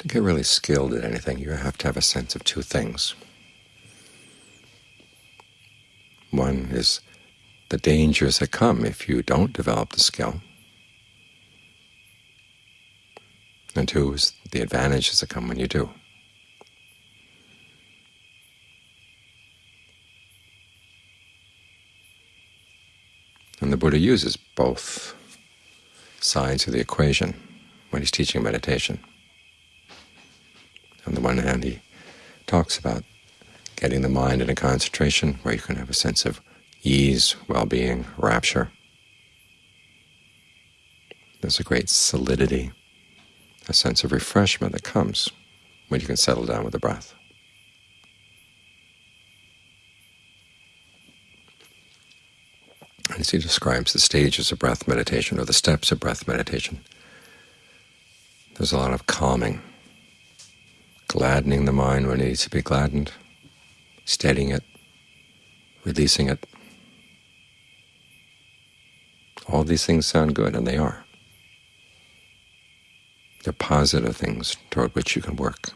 To get really skilled at anything, you have to have a sense of two things. One is the dangers that come if you don't develop the skill, and two is the advantages that come when you do. And the Buddha uses both sides of the equation when he's teaching meditation. On the one hand, he talks about getting the mind in a concentration where you can have a sense of ease, well-being, rapture. There's a great solidity, a sense of refreshment that comes when you can settle down with the breath. As he describes the stages of breath meditation, or the steps of breath meditation, there's a lot of calming, gladdening the mind when it needs to be gladdened, steadying it, releasing it. All these things sound good, and they are. They're positive things toward which you can work.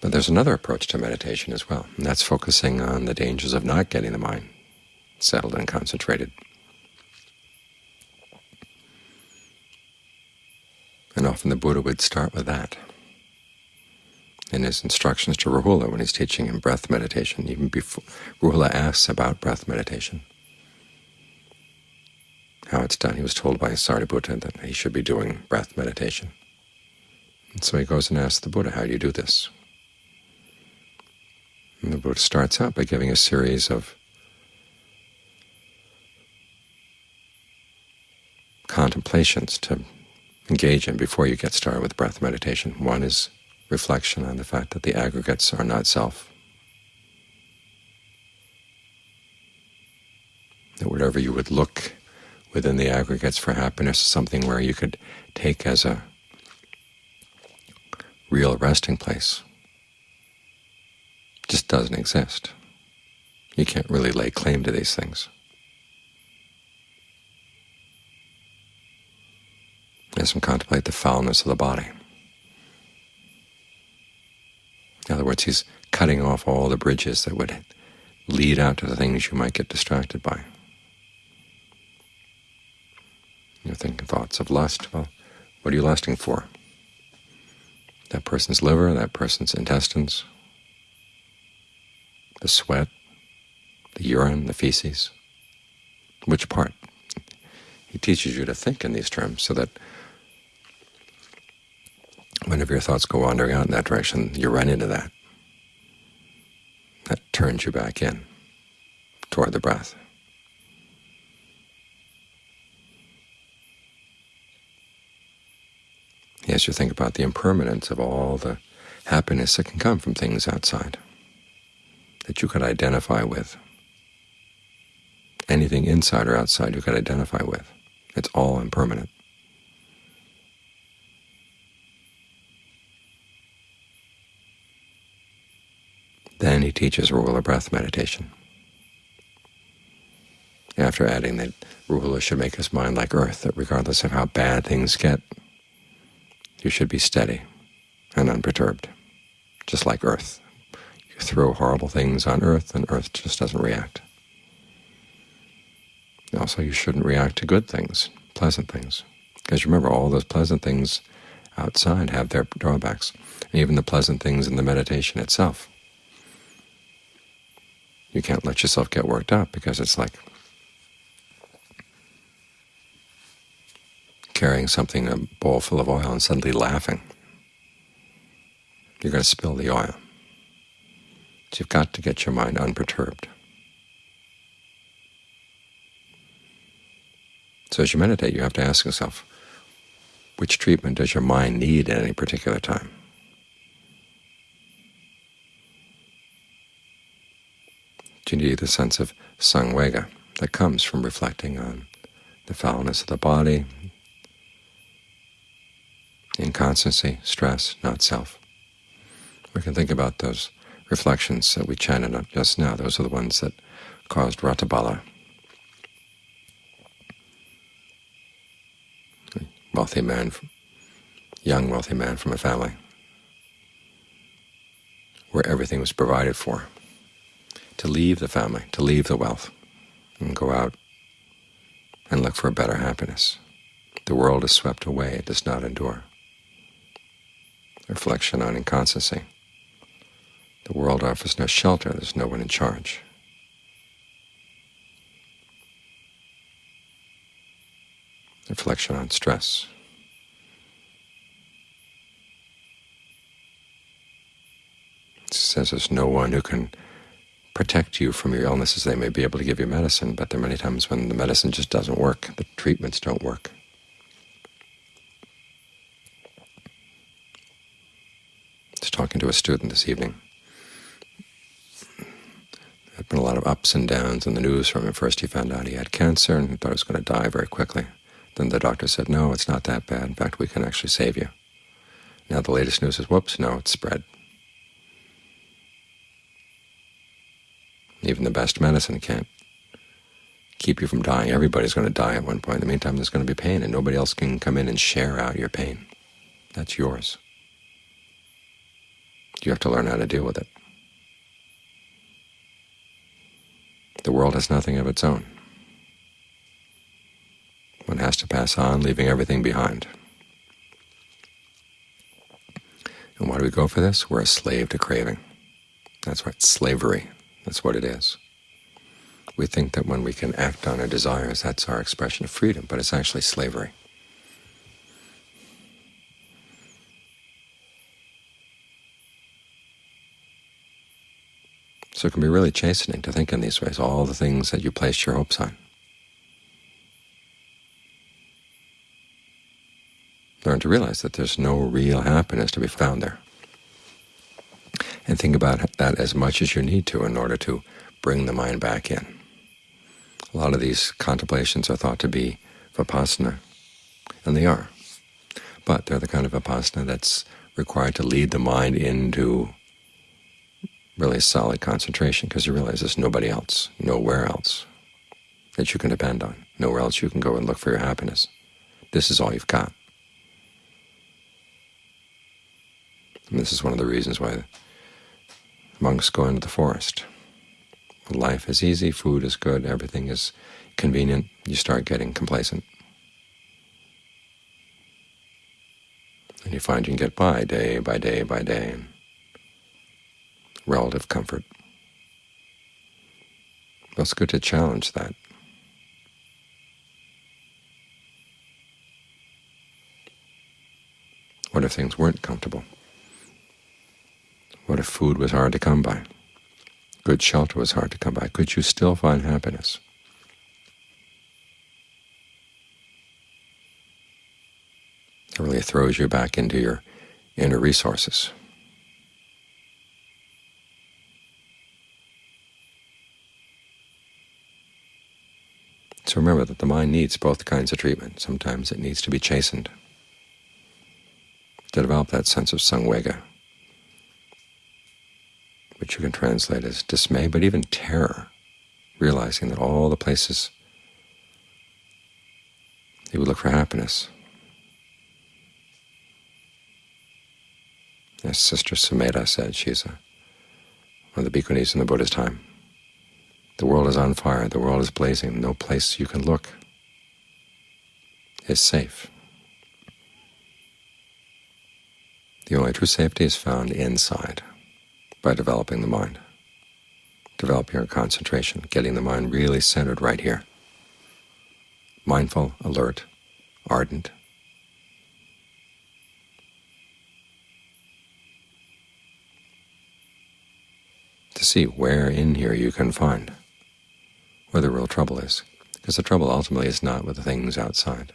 But there's another approach to meditation as well, and that's focusing on the dangers of not getting the mind settled and concentrated. And often the Buddha would start with that in his instructions to Rahula when he's teaching him breath meditation. Even before Rahula asks about breath meditation, how it's done. He was told by Sariputta that he should be doing breath meditation. And so he goes and asks the Buddha, how do you do this? And the Buddha starts out by giving a series of contemplations to engage in before you get started with breath meditation. One is reflection on the fact that the aggregates are not self, that whatever you would look within the aggregates for happiness is something where you could take as a real resting place just doesn't exist. You can't really lay claim to these things. We contemplate the foulness of the body. In other words, he's cutting off all the bridges that would lead out to the things you might get distracted by. You're thinking thoughts of lust. Well, what are you lusting for? That person's liver, that person's intestines, the sweat, the urine, the feces. Which part? He teaches you to think in these terms so that whenever your thoughts go wandering out in that direction, you run into that. That turns you back in toward the breath. As you think about the impermanence of all the happiness that can come from things outside that you could identify with. Anything inside or outside you could identify with. It's all impermanent. Then he teaches Rahula breath meditation. After adding that Rahula should make his mind like earth, that regardless of how bad things get, you should be steady and unperturbed, just like earth You throw horrible things on Earth, and Earth just doesn't react. Also, you shouldn't react to good things, pleasant things, because remember, all those pleasant things outside have their drawbacks, and even the pleasant things in the meditation itself. You can't let yourself get worked up because it's like carrying something, a bowl full of oil, and suddenly laughing. You're going to spill the oil. So you've got to get your mind unperturbed. So as you meditate, you have to ask yourself, which treatment does your mind need at any particular time? Need the sense of samvega that comes from reflecting on the foulness of the body, inconstancy, stress, not self? We can think about those reflections that we chanted up just now. Those are the ones that caused Ratthapala, wealthy man young wealthy man from a family where everything was provided for, to leave the family, to leave the wealth, and go out and look for a better happiness. The world is swept away, it does not endure. Reflection on inconstancy. The world offers no shelter, there's no one in charge. Reflection on stress. It says there's no one who can protect you from your illnesses. They may be able to give you medicine, but there are many times when the medicine just doesn't work, the treatments don't work. Was talking to a student this evening. There have been a lot of ups and downs in the news from him. First he found out he had cancer and he thought he was going to die very quickly. Then the doctor said, no, it's not that bad. In fact, we can actually save you. Now the latest news is, whoops, no, it's spread. Even the best medicine can't keep you from dying. Everybody's going to die at one point. In the meantime, there's going to be pain, and nobody else can come in and share out your pain. That's yours. You have to learn how to deal with it. The world has nothing of its own. One has to pass on, leaving everything behind. And why do we go for this? We're a slave to craving. That's right, slavery. That's what it is. We think that when we can act on our desires, that's our expression of freedom, but it's actually slavery. So it can be really chastening to think in these ways, all the things that you place your hopes on. Learn to realize that there's no real happiness to be found there and think about that as much as you need to in order to bring the mind back in. A lot of these contemplations are thought to be vipassana, and they are. But they're the kind of vipassana that's required to lead the mind into really solid concentration, because you realize there's nobody else, nowhere else that you can depend on, nowhere else you can go and look for your happiness. This is all you've got. And this is one of the reasons why monks go into the forest. Life is easy, food is good, everything is convenient, you start getting complacent. And you find you can get by day by day by day in relative comfort. Well, it's good to challenge that. What if things weren't comfortable? What if food was hard to come by? Good shelter was hard to come by. Could you still find happiness? It really throws you back into your inner resources. So remember that the mind needs both kinds of treatment. Sometimes it needs to be chastened to develop that sense of samvega, which you can translate as dismay, but even terror, realizing that all the places you would look for happiness. As Sister Sumedha said, she's a, one of the bhikkhunis in the Buddha's time, the world is on fire, the world is blazing, no place you can look is safe. The only true safety is found inside by developing the mind, developing your concentration, getting the mind really centered right here, mindful, alert, ardent. To see where in here you can find where the real trouble is, because the trouble ultimately is not with the things outside.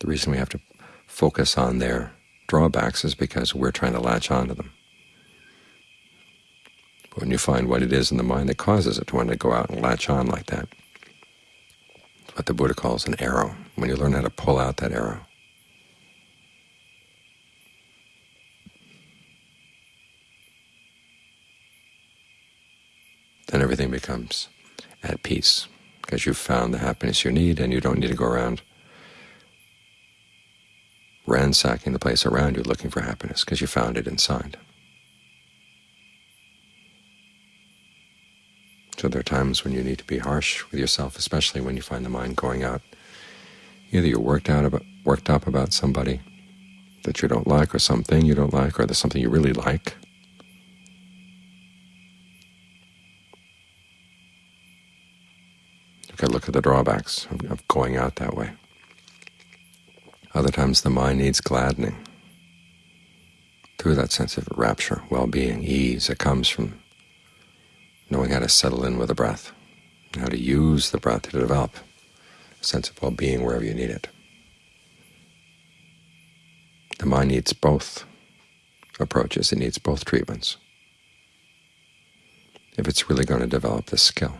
The reason we have to focus on their drawbacks is because we're trying to latch onto them when you find what it is in the mind that causes it to want to go out and latch on like that. It's what the Buddha calls an arrow, when you learn how to pull out that arrow. Then everything becomes at peace, because you've found the happiness you need and you don't need to go around ransacking the place around you looking for happiness because you found it inside. So there are times when you need to be harsh with yourself, especially when you find the mind going out. Either you're worked out about, worked up about somebody that you don't like, or something you don't like, or there's something you really like. You can look at the drawbacks of, of going out that way. Other times the mind needs gladdening through that sense of rapture, well-being, ease that comes from knowing how to settle in with the breath, how to use the breath to develop a sense of well-being wherever you need it. The mind needs both approaches. It needs both treatments if it's really going to develop this skill.